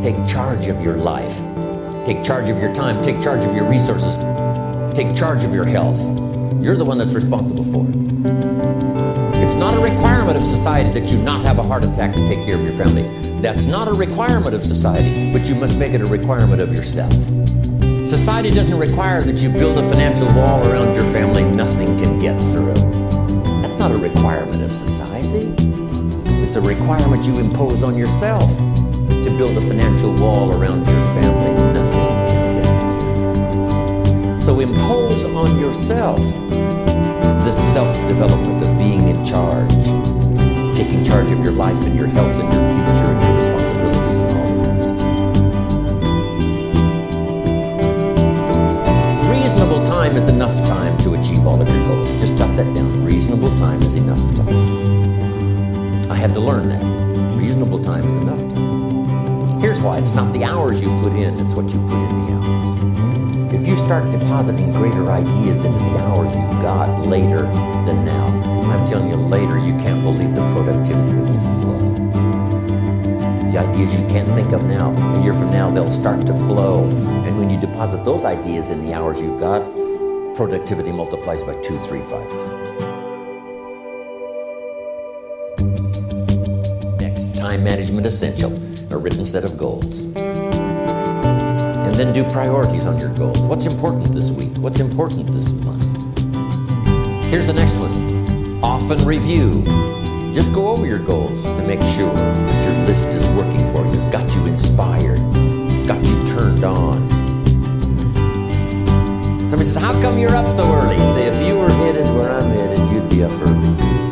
Take charge of your life. Take charge of your time. Take charge of your resources. Take charge of your health. You're the one that's responsible for it. It's not a requirement of society that you not have a heart attack to take care of your family. That's not a requirement of society, but you must make it a requirement of yourself. Society doesn't require that you build a financial wall around your family nothing can get through. That's not a requirement of society. It's a requirement you impose on yourself to build a financial wall around your family. Nothing can get through. So impose on yourself the self-development of being in charge, taking charge of your life and your health and your future and your responsibilities and all the rest. Reasonable time is enough time to achieve all of your goals. Just jot that down. Reasonable time is enough time. I had to learn that. Reasonable time is enough time. Here's why. It's not the hours you put in, it's what you put in the hours. If you start depositing greater ideas into the hours you've got later than now, I'm telling you later you can't believe the productivity that will flow. The ideas you can't think of now, a year from now, they'll start to flow. And when you deposit those ideas in the hours you've got, productivity multiplies by two, three, five times. Time management essential a written set of goals. And then do priorities on your goals. What's important this week? What's important this month? Here's the next one. Often review. Just go over your goals to make sure that your list is working for you. It's got you inspired. It's got you turned on. Somebody says, how come you're up so early? Say, if you were headed where I'm headed, you'd be up early.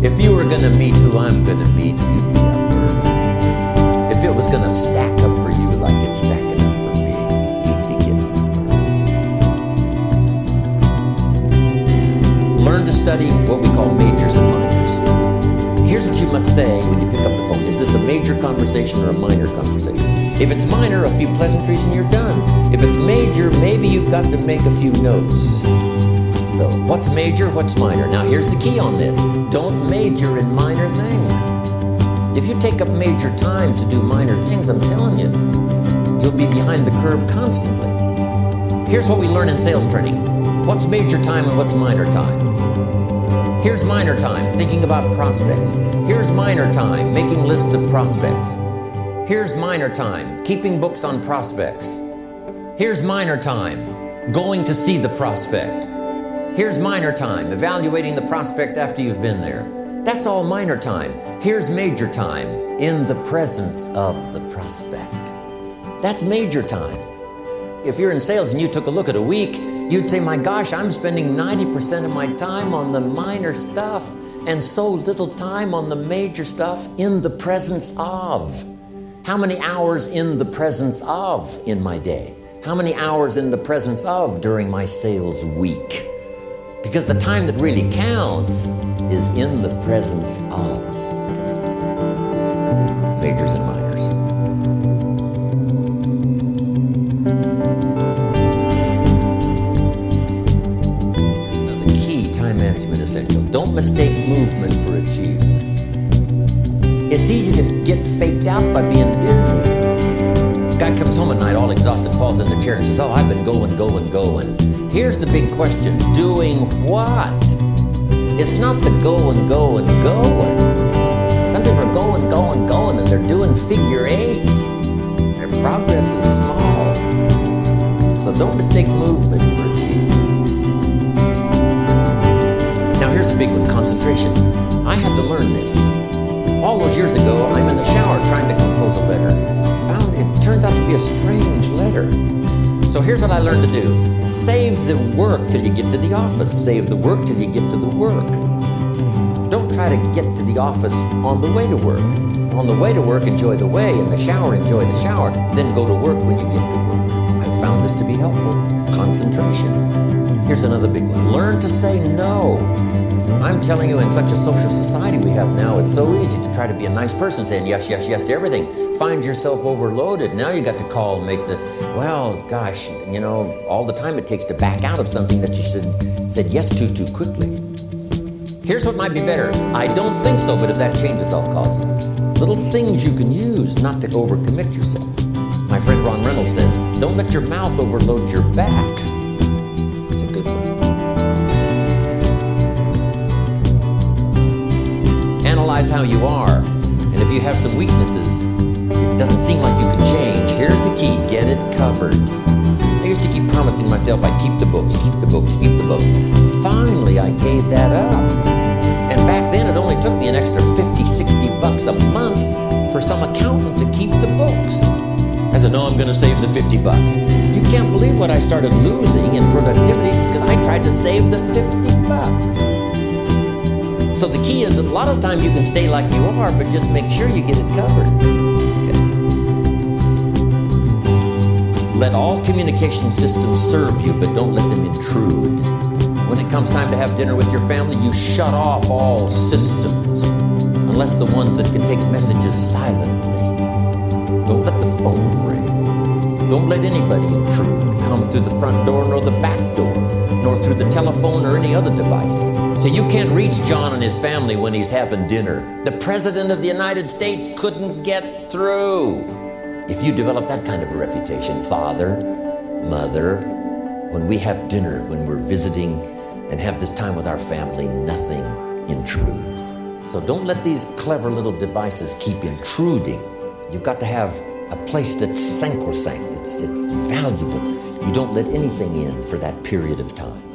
If you were going to meet who I'm going to meet, you'd be up early. If it was going to stack up for you like it's stacking up for me, you'd be getting up. Learn to study what we call majors and minors. Here's what you must say when you pick up the phone. Is this a major conversation or a minor conversation? If it's minor, a few pleasantries and you're done. If it's major, maybe you've got to make a few notes. What's major, what's minor? Now, here's the key on this don't major in minor things. If you take up major time to do minor things, I'm telling you, you'll be behind the curve constantly. Here's what we learn in sales training what's major time and what's minor time. Here's minor time, thinking about prospects. Here's minor time, making lists of prospects. Here's minor time, keeping books on prospects. Here's minor time, going to see the prospect. Here's minor time, evaluating the prospect after you've been there. That's all minor time. Here's major time, in the presence of the prospect. That's major time. If you're in sales and you took a look at a week, you'd say, My gosh, I'm spending 90% of my time on the minor stuff and so little time on the major stuff in the presence of. How many hours in the presence of in my day? How many hours in the presence of during my sales week? Because the time that really counts is in the presence of. Majors and minors. Now The key time management essential. Don't mistake movement for achievement. It's easy to get faked out by being busy. Guy comes home at night all exhausted, falls in the chair and says, Oh, I've been going, going, going. Here's the big question doing what? It's not the going, going, going. Some people are going, going, going, and they're doing figure eights. Their progress is small. So don't mistake movement for achievement. Now, here's a big one concentration. I had to learn this. All those years ago, So here's what I learned to do save the work till you get to the office, save the work till you get to the work. Don't try to get to the office on the way to work. On the way to work, enjoy the way. In the shower, enjoy the shower. Then go to work when you get to work. I found this to be helpful. Concentration. Here's another big one learn to say no. I'm telling you, in such a social society we have now, it's so easy to try to be a nice person saying yes, yes, yes to everything. Find yourself overloaded. Now you got to call and make the, well, gosh, you know, all the time it takes to back out of something that you said, said yes to too quickly. Here's what might be better. I don't think so, but if that changes, I'll call you. Little things you can use not to overcommit yourself. My friend Ron Reynolds says, don't let your mouth overload your back. How you are, and if you have some weaknesses, it doesn't seem like you can change. Here's the key get it covered. I used to keep promising myself I'd keep the books, keep the books, keep the books. Finally, I gave that up. And back then, it only took me an extra 50, 60 bucks a month for some accountant to keep the books. I said, no, I'm going to save the 50 bucks. You can't believe what I started losing in productivity because I tried to save the 50 bucks. So the key is a lot of times you can stay like you are, but just make sure you get it covered. Okay. Let all communication systems serve you, but don't let them intrude. When it comes time to have dinner with your family, you shut off all systems, unless the ones that can take messages silently. Don't let the phone ring. Don't let anybody intrude, come through the front door nor the back door, nor through the telephone or any other device. So you can't reach John and his family when he's having dinner. The President of the United States couldn't get through. If you develop that kind of a reputation, father, mother, when we have dinner, when we're visiting and have this time with our family, nothing intrudes. So don't let these clever little devices keep intruding. You've got to have a place that's sacrosanct, it's, it's valuable. You don't let anything in for that period of time.